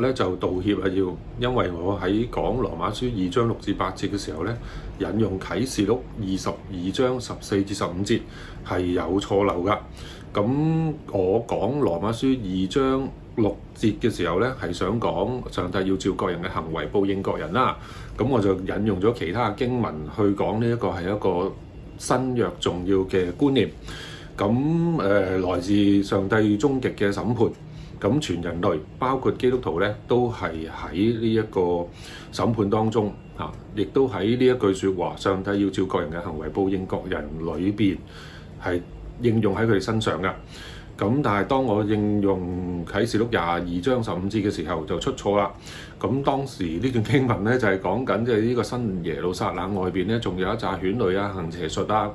咧就道歉啊！要因為我喺講《羅馬書》二章六至八節嘅時候咧，引用《啟示錄》二十二章十四至十五節係有錯漏噶。咁我講《羅馬書》二章六節嘅時候咧，係想講上帝要照各人嘅行為報應各人啦。咁我就引用咗其他經文去講呢一個係一個新約重要嘅觀念。咁誒來自上帝終極嘅審判。咁全人類包括基督徒咧，都係喺呢一個審判當中，啊，亦都喺呢一句説話：上帝要照各人嘅行為報應各人，裏邊係應用喺佢哋身上噶。咁但係當我應用啟示錄廿二章十五節嘅時候，就出錯啦。咁當時呢段經文咧就係講緊即係呢個新耶路撒冷外邊咧，仲有一扎犬類啊、行邪術啊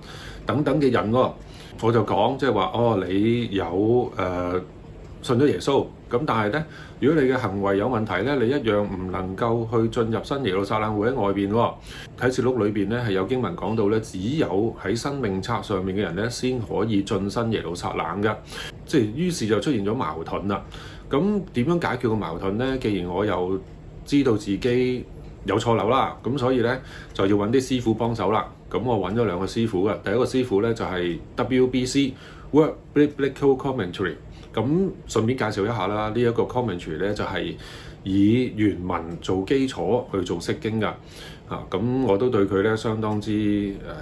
等等嘅人喎。我就講即係話：哦，你有誒？信咗耶穌，咁但係咧，如果你嘅行為有問題咧，你一樣唔能夠去進入新耶路撒冷會喺外邊喎。啟示錄裏邊咧係有經文講到咧，只有喺生命冊上面嘅人咧先可以進新耶路撒冷嘅，即係於是就出現咗矛盾啦。咁點樣解決個矛盾咧？既然我又知道自己有錯漏啦，咁所以咧就要揾啲師傅幫手啦。咁我揾咗兩個師傅嘅，第一個師傅咧就係 WBC。Work biblical commentary，咁順便介紹一下啦，呢一個 commentary 咧就係以原文做基礎去做釋經㗎，嚇咁我都對佢咧相當之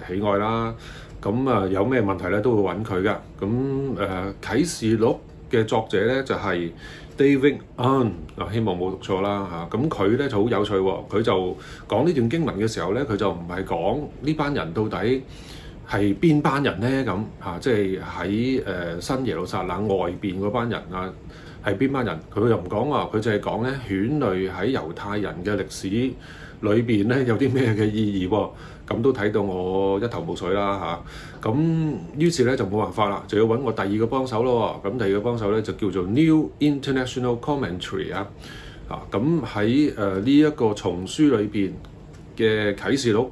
誒喜愛啦。咁啊有咩問題咧都會揾佢㗎。咁誒啟示錄嘅作者咧就係 David An，嗱希望冇讀錯啦嚇。咁佢咧就好有趣喎，佢就講呢段經文嘅時候咧，佢就唔係講呢班人到底。係邊班人呢？咁即係喺新耶路撒冷外邊嗰班人啊，係邊班人？佢又唔講啊，佢就係講咧，犬類喺猶太人嘅歷史裏面咧有啲咩嘅意義咁都睇到我一頭霧水啦嚇。咁於是咧就冇辦法啦，就要揾我第二個幫手咯。咁第二個幫手咧就叫做 New International Commentary 啊。咁喺呢一個叢書裏面嘅啟示錄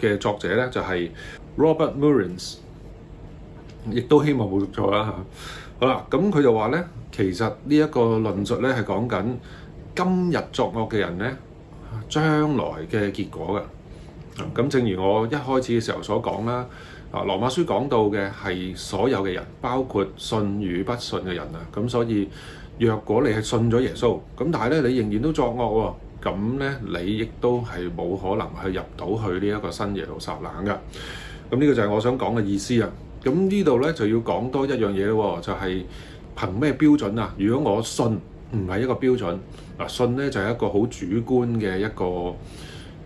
嘅作者咧就係。Robert m u r i n s 亦都希望冇讀錯啦嚇。好啦，咁佢就話咧，其實呢一個論述咧係講緊今日作惡嘅人咧，將來嘅結果嘅。咁正如我一開始嘅時候所講啦，啊羅馬書講到嘅係所有嘅人，包括信與不信嘅人啊。咁所以，若果你係信咗耶穌，咁但係咧你仍然都作惡喎，咁咧你亦都係冇可能去入到去呢一個新耶路撒冷噶。咁呢個就係我想講嘅意思啊！咁呢度咧就要講多一樣嘢喎，就係憑咩標準啊？如果我信唔係一個標準，嗱信咧就係一個好主觀嘅一個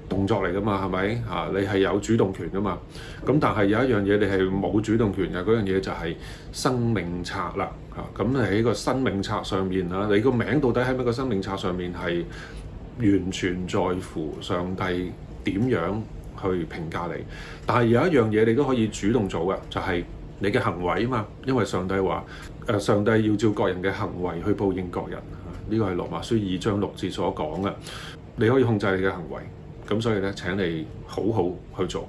動作嚟噶嘛，係咪啊？你係有主動權噶嘛？咁但係有一樣嘢你係冇主動權嘅，嗰樣嘢就係生命冊啦嚇。咁喺個生命冊上面啦，你個名到底喺咩個生命冊上面係完全在乎上帝點樣？去評價你，但係有一樣嘢你都可以主動做嘅，就係你嘅行為啊嘛。因為上帝話，誒上帝要照各人嘅行為去報應各人，呢個係《羅馬書》二章六節所講嘅。你可以控制你嘅行為，咁所以咧請你好好去做。